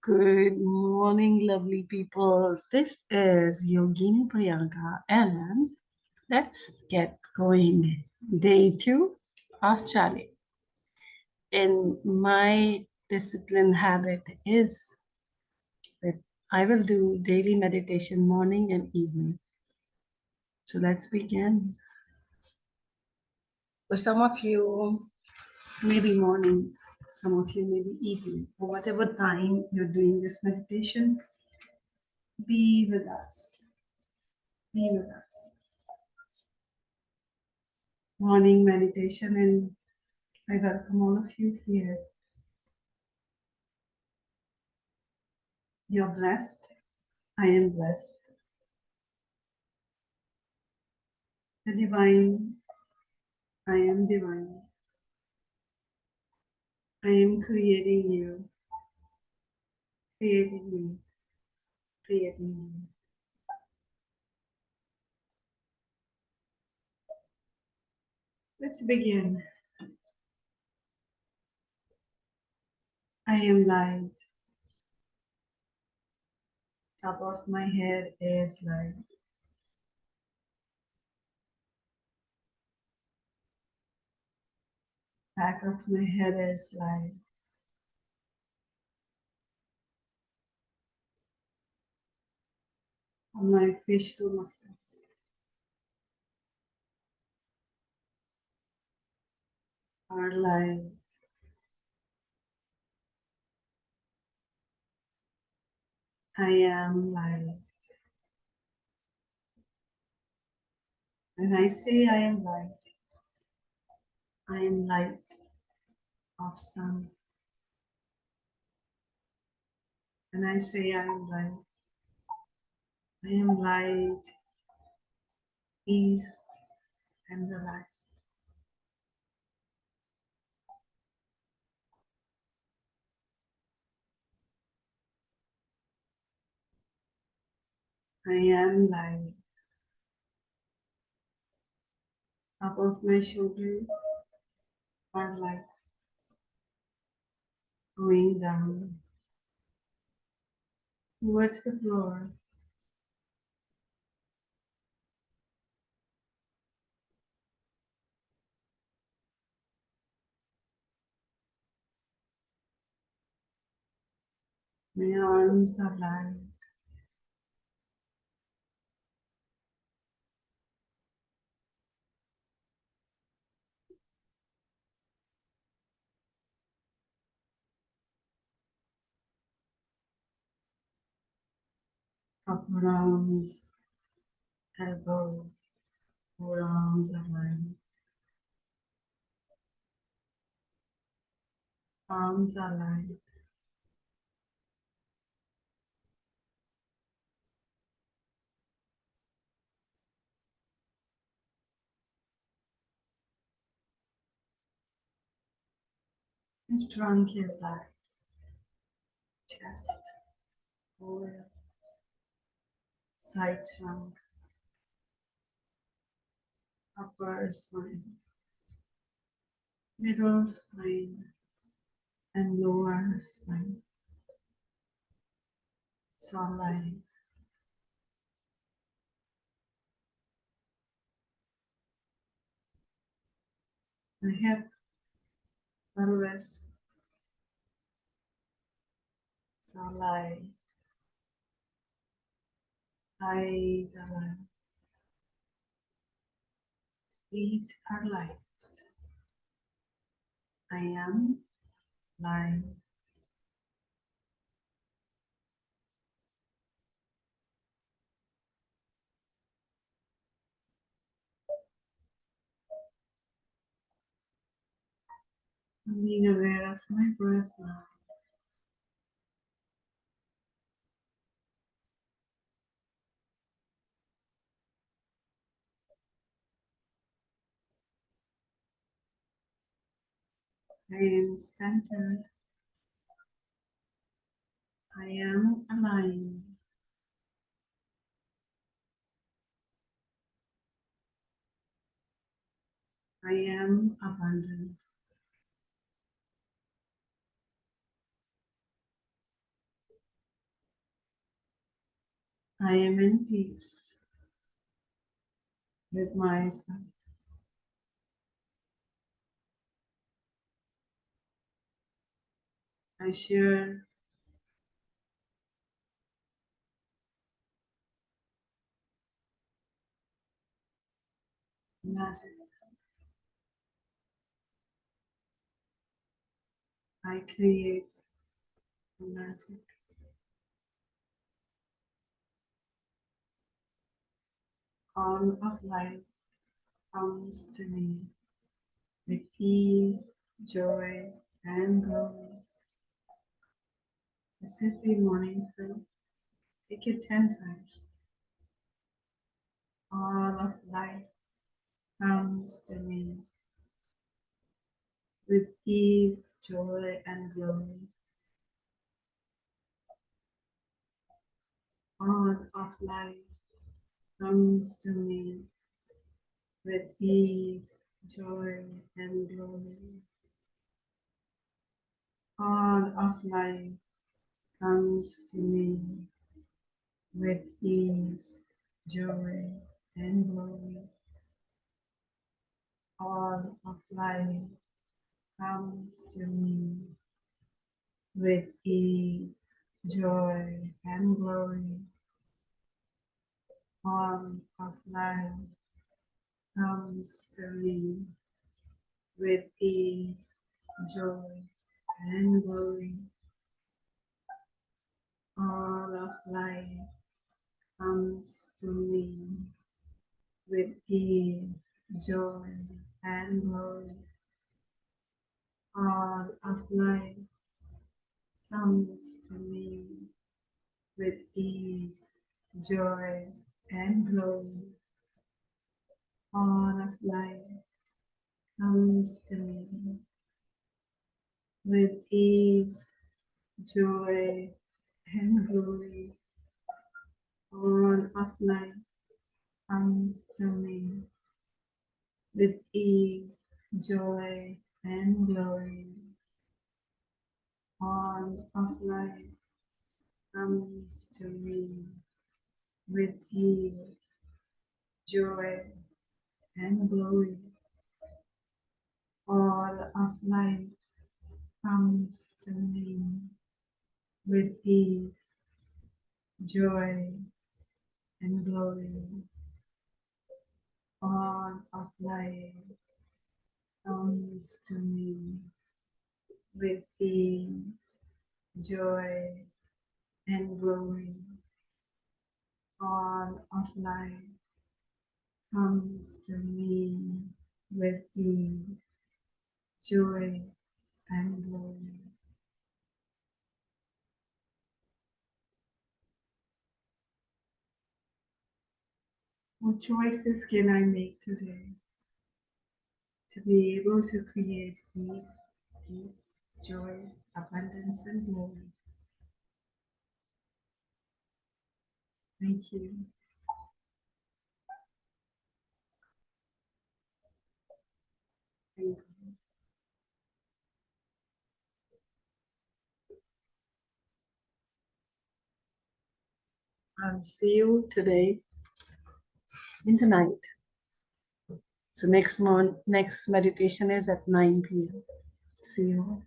Good morning, lovely people. This is Yogini Priyanka, and let's get going. Day two of Chali. And my discipline habit is that I will do daily meditation morning and evening. So let's begin. For some of you, maybe morning, some of you maybe evening, or whatever time you're doing this meditation, be with us. Be with us. Morning meditation, and I welcome all of you here. You're blessed. I am blessed. The divine, I am divine. I am creating you, creating you, creating you. Let's begin. I am light. Top of my head is light. Back of my head is light. On my facial muscles. Are light. I am light. When I say I am light, I am light of sun. And I say I am light, I am light, ease, and relaxed. I am light. Of my shoulders are light. Going down towards the floor. My arms are light. Upper arms, elbows, forearms are light. Arms are light. His trunk is light. Chest, side trunk, upper spine, middle spine, and lower spine. It's all light. My hip, pelvis, it's all light. Eyes uh, light. Feet are light. I am light. I'm being aware of my breath now. I am centered. I am aligned. I am abundant. I am in peace with myself. I share. I create magic. All of life comes to me with peace, joy, and glory. This is the morning prayer. Take it 10 times. All of life comes to me with peace, joy, and glory. All of life comes to me with peace, joy, and glory. All of life comes to me with ease, joy, and glory. All of life comes to me with ease, joy, and glory. All of life comes to me with ease, joy, and glory. All of life comes to me with peace, joy, and glory. All of life comes to me with peace, joy, and glory. All of life comes to me with peace, joy, and glory. All of life comes to me with ease, joy, and glory. All of life comes to me with ease, joy, and glory. All of life comes to me with peace, joy, and glory. All of life comes to me with peace, joy, and glory. All of life comes to me with peace, joy, and glory. What choices can I make today to be able to create peace, peace, joy, abundance, and glory? Thank you. Thank you. I'll see you today in the night. So next month, next meditation is at 9 p.m. See you.